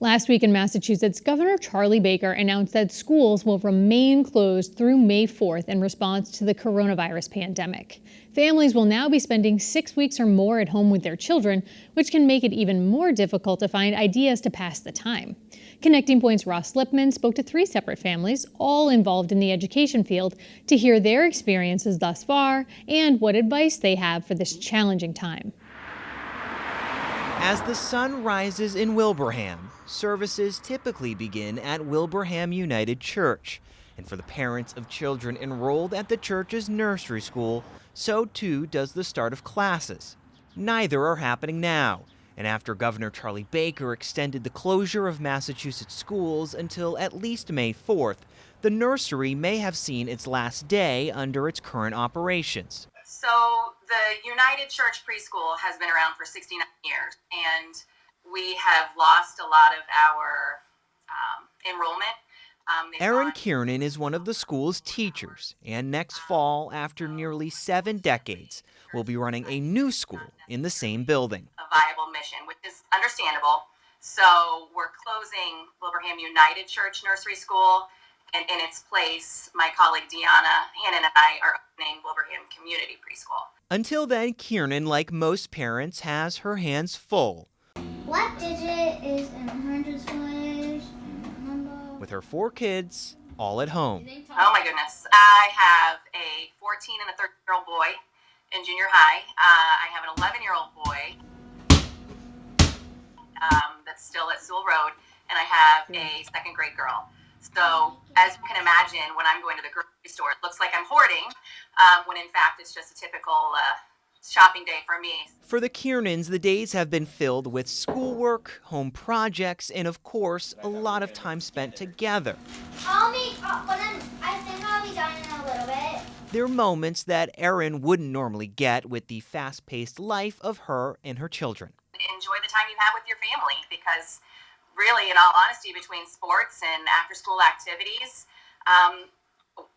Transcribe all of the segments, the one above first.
Last week in Massachusetts, Governor Charlie Baker announced that schools will remain closed through May 4th in response to the coronavirus pandemic. Families will now be spending six weeks or more at home with their children, which can make it even more difficult to find ideas to pass the time. Connecting Point's Ross Lipman spoke to three separate families, all involved in the education field, to hear their experiences thus far and what advice they have for this challenging time. As the sun rises in Wilbraham, services typically begin at Wilbraham United Church. And for the parents of children enrolled at the church's nursery school, so too does the start of classes. Neither are happening now. And after Governor Charlie Baker extended the closure of Massachusetts schools until at least May 4th, the nursery may have seen its last day under its current operations. So the United Church Preschool has been around for 69 years, and we have lost a lot of our um, enrollment. Um, Erin Kiernan is one of the school's teachers, and next fall, after nearly seven decades, will be running a new school in the same building. A viable mission, which is understandable. So we're closing Wilbraham United Church Nursery School and in its place, my colleague Deanna Hannon and I are opening Wilbraham Community Preschool. Until then, Kiernan, like most parents, has her hands full. What digit is in hundreds place? With her four kids, all at home. Oh my goodness. I have a 14 and a 13 year old boy in junior high. Uh, I have an 11 year old boy um, that's still at Soule Road, and I have a second grade girl. So, as you can imagine, when I'm going to the grocery store, it looks like I'm hoarding, um, when in fact it's just a typical uh, shopping day for me. For the Kiernans, the days have been filled with schoolwork, home projects, and of course, a lot of time spent together. I'll be, uh, I think I'll be done in a little bit. There are moments that Erin wouldn't normally get with the fast paced life of her and her children. Enjoy the time you have with your family because really, in all honesty, between sports and after school activities, um,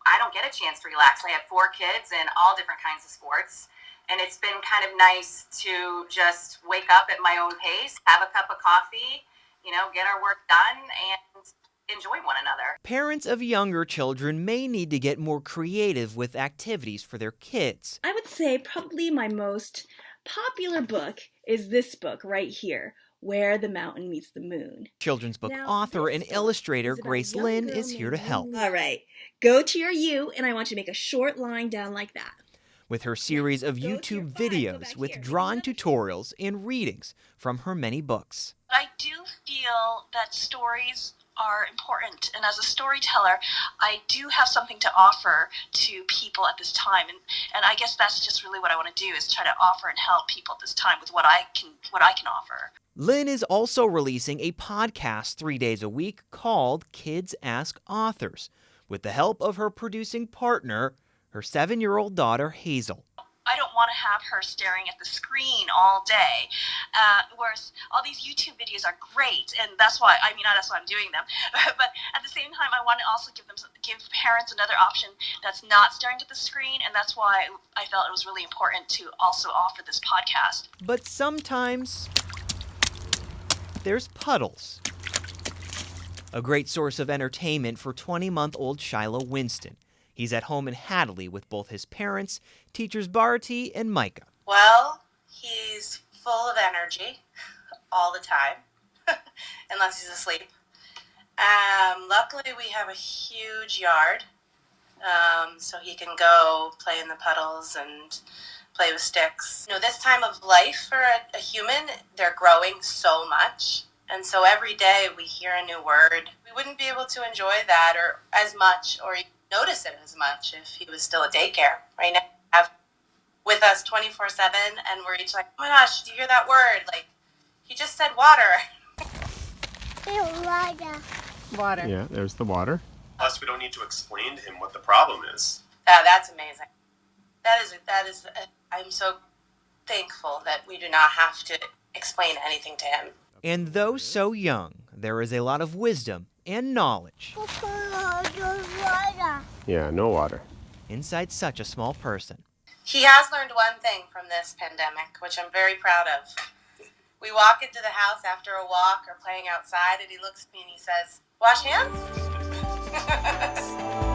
I don't get a chance to relax. I have four kids and all different kinds of sports. And it's been kind of nice to just wake up at my own pace, have a cup of coffee, you know, get our work done, and enjoy one another. Parents of younger children may need to get more creative with activities for their kids. I would say probably my most popular book is this book right here, where the Mountain Meets the Moon. Children's book now, author and illustrator Grace Lin is here to help. All right, go to your U, and I want you to make a short line down like that. With her series of YouTube videos with drawn tutorials and readings from her many books. I do feel that stories are important. And as a storyteller, I do have something to offer to people at this time. And, and I guess that's just really what I want to do is try to offer and help people at this time with what I can what I can offer. Lin is also releasing a podcast three days a week called Kids Ask Authors, with the help of her producing partner, her seven year old daughter, Hazel. Want to have her staring at the screen all day. Uh, whereas all these YouTube videos are great, and that's why I mean that's why I'm doing them. but at the same time, I want to also give them give parents another option that's not staring at the screen, and that's why I felt it was really important to also offer this podcast. But sometimes there's puddles. A great source of entertainment for 20 month old Shiloh Winston. He's at home in Hadley with both his parents, teachers Barty and Micah. Well, he's full of energy all the time, unless he's asleep. Um, luckily, we have a huge yard, um, so he can go play in the puddles and play with sticks. You know, this time of life for a, a human, they're growing so much. And so every day we hear a new word. We wouldn't be able to enjoy that or as much or notice it as much if he was still at daycare. Right now, have with us 24 7, and we're each like, oh my gosh, do you hear that word? Like, he just said water. water. Water. Yeah, there's the water. Plus, we don't need to explain to him what the problem is. Yeah, that's amazing. That is, that is, uh, I'm so thankful that we do not have to explain anything to him. And though so young, there is a lot of wisdom and knowledge. Yeah, no water. Inside such a small person. He has learned one thing from this pandemic, which I'm very proud of. We walk into the house after a walk or playing outside, and he looks at me and he says, Wash hands?